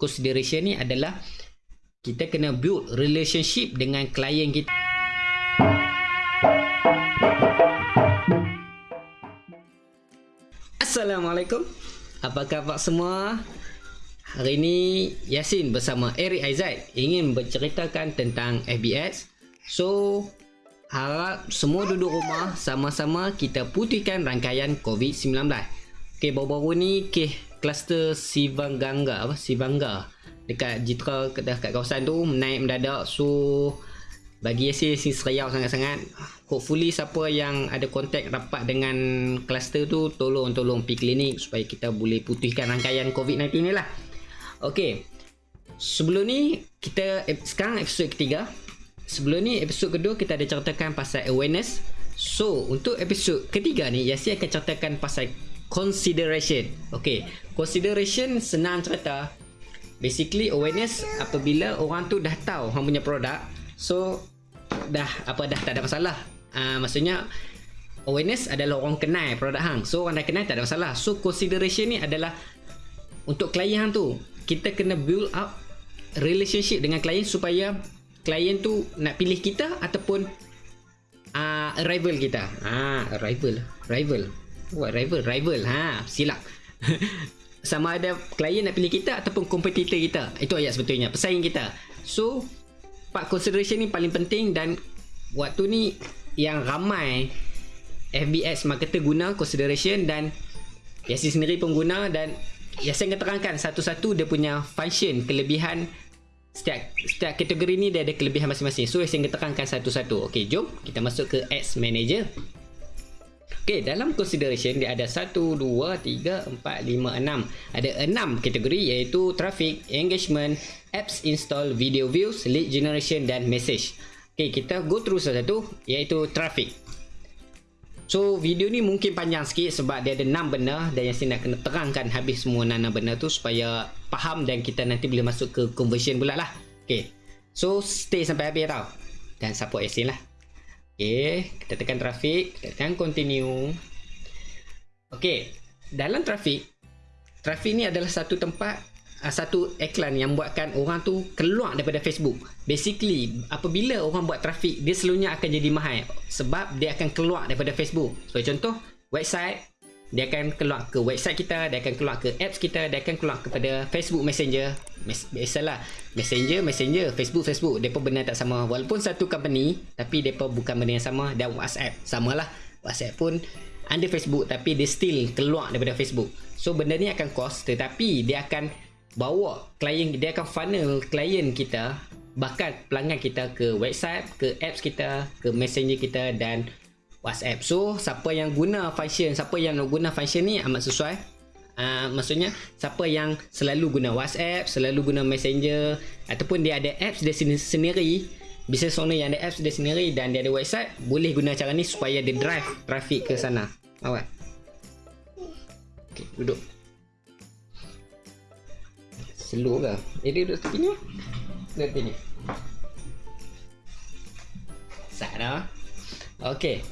consideration ni adalah kita kena build relationship dengan klien kita. Assalamualaikum. Apa khabar semua? Hari ini Yasin bersama Eric Aizat ingin berceritakan tentang FBS. So, harap semua duduk rumah sama-sama kita putihkan rangkaian COVID-19. Okay, baru-baru ni kes kluster Sivanganga. Apa? Sivangga. Dekat Jitra dekat kawasan tu naik mendadak. So bagi Yasin si seriau sangat-sangat. Hopefully siapa yang ada kontak rapat dengan kluster tu tolong tolong pergi klinik supaya kita boleh putihkan rangkaian COVID-19 ni lah. Ok sebelum ni kita sekarang episod ketiga. Sebelum ni episod kedua kita ada ceritakan pasal awareness. So untuk episod ketiga ni Yasin akan ceritakan pasal consideration. Ok consideration senang cerita. Basically awareness apabila orang tu dah tahu orang punya produk so dah apa dah tak ada masalah. Uh, maksudnya awareness adalah orang kenal produk hang. So orang dah kenal tak ada masalah. So consideration ni adalah untuk klien hang tu. Kita kena build up relationship dengan klien supaya klien tu nak pilih kita ataupun uh, rival kita. Ah uh, rival rival what rival? Rival ha silap. Sama ada klien nak pilih kita ataupun kompetitor kita. Itu ayat sebetulnya pesaing kita. So part consideration ni paling penting dan waktu ni yang ramai FBS marketer guna consideration dan Yasin sendiri pun guna dan Yasin akan terangkan satu-satu dia punya function kelebihan setiap setiap kategori ni dia ada kelebihan masing-masing. So Yasin akan terangkan satu-satu. Ok jom kita masuk ke ads manager Okey, dalam consideration dia ada 1 2 3 4 5 6. Ada 6 kategori iaitu traffic, engagement, apps install, video views, lead generation dan message. Okey, kita go through satu-satu iaitu traffic. So, video ni mungkin panjang sikit sebab dia ada 6 benda dan yang nak kena terangkan habis semua 6 benda tu supaya faham dan kita nanti boleh masuk ke conversion pula lah. Okey. So, stay sampai habis tau. Dan support Yasin lah. Kita tekan traffic, kita tekan continue. Okay, dalam traffic, traffic ni adalah satu tempat, uh, satu iklan yang buatkan orang tu keluar daripada Facebook. Basically, apabila orang buat traffic, dia selalunya akan jadi mahal sebab dia akan keluar daripada Facebook. Sebagai contoh, website, dia akan keluar ke website kita, dia akan keluar ke apps kita, dia akan keluar kepada Facebook Messenger. Mes biasalah, Messenger, Messenger, Facebook, Facebook. Depa benda tak sama. Walaupun satu company, tapi depa bukan benda yang sama dan WhatsApp. Samalah. WhatsApp pun under Facebook tapi dia still keluar daripada Facebook. So benda ni akan cost tetapi dia akan bawa klien dia akan funnel klien kita bahkan pelanggan kita ke website, ke apps kita, ke messenger kita dan WhatsApp. So, siapa yang guna function, siapa yang guna function ni amat sesuai. Uh, maksudnya, siapa yang selalu guna WhatsApp, selalu guna Messenger ataupun dia ada apps dia sendiri, business owner yang ada apps dia sendiri dan dia ada website, boleh guna cara ni supaya dia drive traffic ke sana. Awak. Okay, duduk. Slow ke? Jadi duduk sini. Duduk sini. Sat dah. Okay.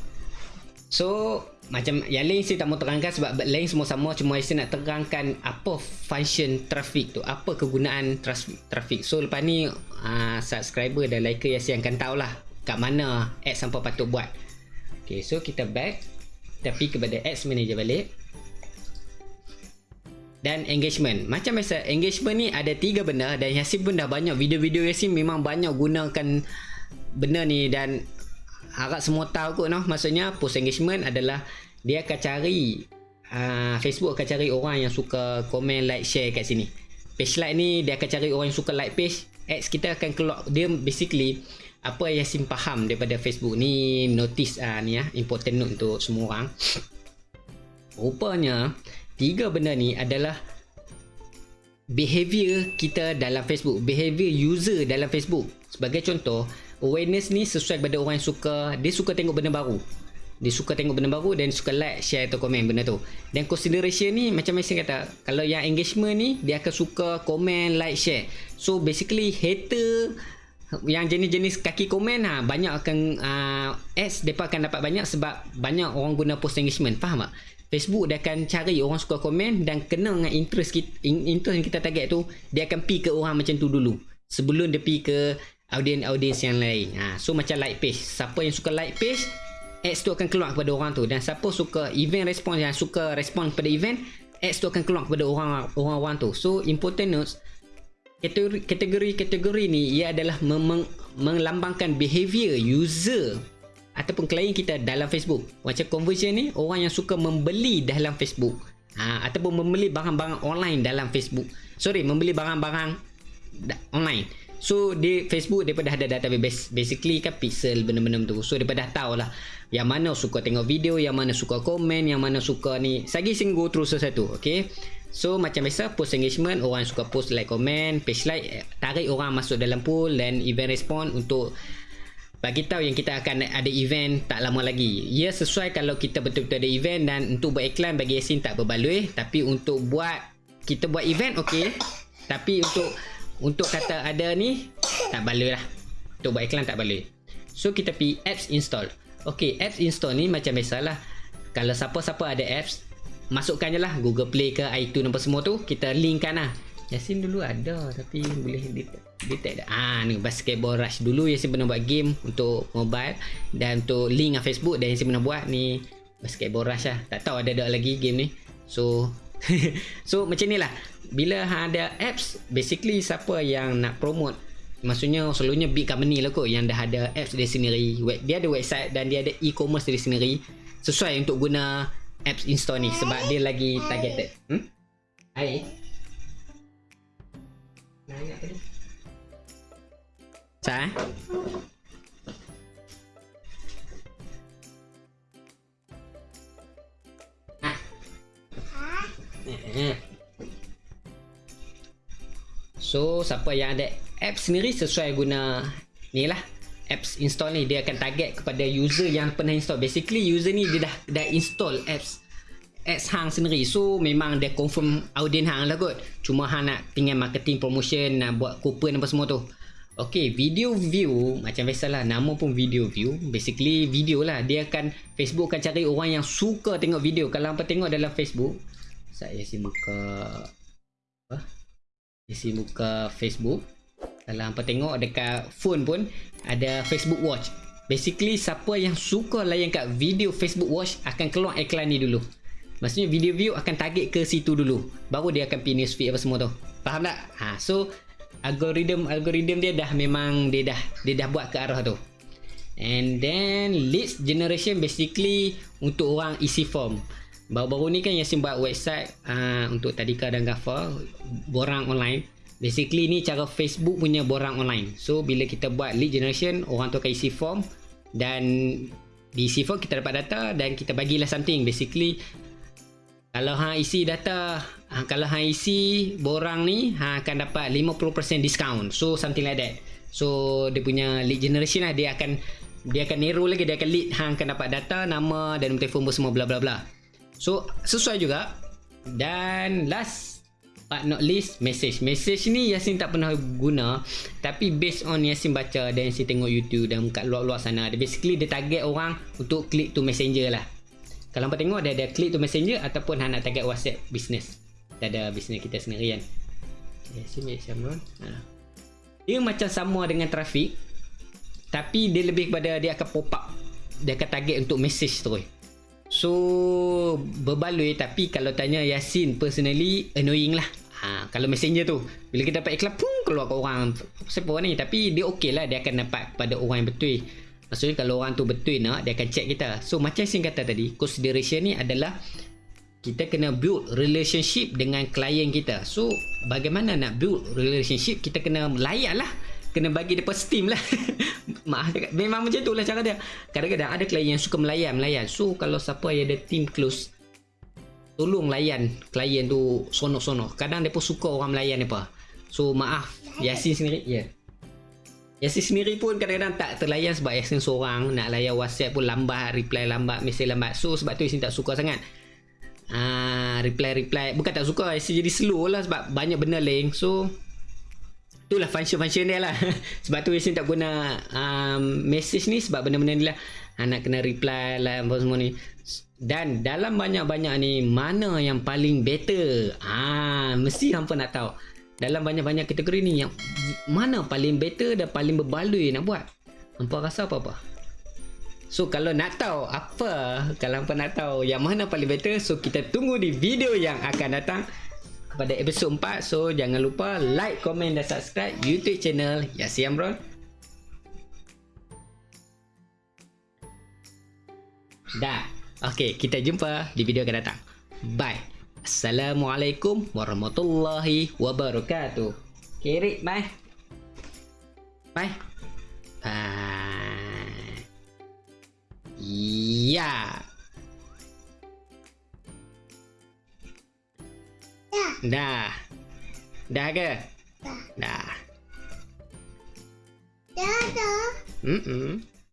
So macam yang lain saya tak mau terangkan sebab lain semua sama cuma saya nak terangkan apa function traffic tu apa kegunaan traffic. So lepas ni uh, subscriber dan liker yang saya akan tahulah kat mana ads sampai patut buat. Ok so kita back tapi kepada ads manager balik. Dan engagement. Macam biasa engagement ni ada tiga benda dan Yasin pun dah banyak video-video Yasin memang banyak gunakan benda ni dan harap semua tahu kot noh. Maksudnya post engagement adalah dia akan cari uh, Facebook akan cari orang yang suka komen like share kat sini. Page like ni dia akan cari orang yang suka like page. Ads kita akan keluar. Dia basically apa yang sim faham daripada Facebook ni notice uh, ni ya important note untuk semua orang. Rupanya tiga benda ni adalah behavior kita dalam Facebook. Behavior user dalam Facebook. Sebagai contoh awareness ni sesuai kepada orang yang suka. Dia suka tengok benda baru. Dia suka tengok benda baru dan suka like share atau komen benda tu. Dan consideration ni macam Mason kata kalau yang engagement ni dia akan suka komen like share. So basically hater yang jenis-jenis kaki komen ha, banyak akan uh, ads mereka akan dapat banyak sebab banyak orang guna post engagement. Faham tak? Facebook dia akan cari orang suka komen dan kena dengan interest kita, interest yang kita target tu dia akan pi ke orang macam tu dulu. Sebelum dia pi ke audiens-audiens yang lain ha, so macam like page siapa yang suka like page ads tu akan keluar kepada orang tu dan siapa suka event response yang suka respon kepada event ads tu akan keluar kepada orang orang-orang tu so important notes kategori-kategori ni ia adalah mem- melambangkan behavior user ataupun klien kita dalam Facebook. Macam conversion ni orang yang suka membeli dalam Facebook. Ha, ataupun membeli barang-barang online dalam Facebook. Sorry, membeli barang-barang online. So di Facebook daripada ada database basically kan pixel benda-benda tu. So daripada dah tahu lah yang mana suka tengok video, yang mana suka komen, yang mana suka ni. Sagi sing go through satu-satu, okay? So macam biasa post engagement orang suka post like comment, page like eh, tarik orang masuk dalam pool dan event respond untuk bagi tahu yang kita akan ada event tak lama lagi. Ya sesuai kalau kita betul-betul ada event dan untuk buat iklan bagi Yasin tak berbaloi tapi untuk buat kita buat event okey. Tapi untuk untuk kata ada ni tak baloi lah. Untuk buat iklan tak baloi. So kita pi apps install. Okey, apps install ni macam biasalah. Kalau siapa-siapa ada apps masukkan je lah Google Play ke iTunes apa semua tu kita linkkan lah Yasin dulu ada tapi boleh detect dah ah ni basketball rush dulu Yasin pernah buat game untuk mobile dan untuk link dengan Facebook dan Yasin pernah buat ni basketball rush lah tak tahu ada ada lagi game ni so so macam ni lah bila ada apps basically siapa yang nak promote maksudnya selalunya big company lah kot yang dah ada apps dia sendiri dia ada website dan dia ada e-commerce dia sendiri sesuai untuk guna apps install ni sebab dia lagi targeted. Hmm? Hai. Sa? Siapa yang ada app sendiri sesuai guna ni lah. Apps install ni dia akan target kepada user yang pernah install. Basically user ni dia dah dah install apps apps hang sendiri. So memang dia confirm audien hang lah kot. Cuma hang nak tinggal marketing promotion nak buat coupon apa semua tu. Okay, video view macam biasalah nama pun video view. Basically video lah. Dia akan Facebook akan cari orang yang suka tengok video. Kalau apa tengok dalam Facebook saya si muka apa isi muka Facebook kalau hampa tengok dekat phone pun ada Facebook Watch. Basically siapa yang suka layan kat video Facebook Watch akan keluar iklan ni dulu. Maksudnya video view akan target ke situ dulu. Baru dia akan pin newsfeed apa semua tu. Faham tak? Ha, so algorithm algorithm dia dah memang dia dah dia dah buat ke arah tu. And then leads generation basically untuk orang isi form. Baru-baru ni kan Yasin buat website uh, untuk Tadika dan Gafar borang online. Basically ni cara Facebook punya borang online. So bila kita buat lead generation, orang tu akan isi form dan di isi form kita dapat data dan kita bagilah something. Basically kalau hang isi data, ha, kalau hang isi borang ni, hang akan dapat 50% discount. So something like that. So dia punya lead generation lah dia akan dia akan narrow lagi dia akan lead hang akan dapat data, nama dan telefon semua bla bla bla. So sesuai juga. Dan last but not least message. Message ni Yasin tak pernah guna. Tapi based on Yasin baca dan Yasin tengok YouTube dan kat luar-luar sana dia basically dia target orang untuk click to messenger lah. Kalau hampa tengok dia ada click to messenger ataupun nak target whatsapp business. Dia ada business kita sendiri kan. Yasin ambil Shamron ha. dia macam sama dengan traffic tapi dia lebih kepada dia akan pop up. Dia akan target untuk message terus So berbaloi tapi kalau tanya Yasin personally annoying lah. Ha, kalau messenger tu bila kita dapat iklan pun keluar ke orang siapa ni tapi dia okey lah dia akan dapat pada orang yang betul. Maksudnya kalau orang tu betul nak dia akan check kita. So macam Yasin kata tadi consideration ni adalah kita kena build relationship dengan klien kita. So bagaimana nak build relationship kita kena layan lah kena bagi depa steam lah. Maaf cakap. Memang macam tu lah cara dia. Kadang-kadang ada klien yang suka melayan melayan. So kalau siapa yang ada team close tolong layan klien tu sonok-sonok kadang depa suka orang melayan depa so maaf. Yasin sendiri ya. Yeah. Yasin sendiri pun kadang-kadang tak terlayan sebab Yasin seorang. Nak layan whatsapp pun lambat reply lambat mesej lambat. So sebab tu Yasin tak suka sangat. Ah, reply reply. Bukan tak suka Yasin jadi slow lah sebab banyak benda link. So itulah function-function dia lah. Sebab tu Yasin tak guna um, message ni sebab benda-benda ni lah. Hang nak kena reply lah apa semua ni. Dan dalam banyak-banyak ni mana yang paling better? Ah mesti hampa nak tahu. Dalam banyak-banyak kategori ni yang mana paling better dan paling berbaloi nak buat? Hampa rasa apa-apa So kalau nak tahu apa Kalau hampa nak tahu yang mana paling better So kita tunggu di video yang akan datang Pada episod 4 So jangan lupa like, komen dan subscribe YouTube channel Yasi Amron Dah. Okay kita jumpa di video akan datang. Bye. Assalamualaikum warahmatullahi wabarakatuh. Kirik bye. Bye. Bye. Ya. Dah. Dah ke? Dah. Dah. Dah dah. Mm-mm.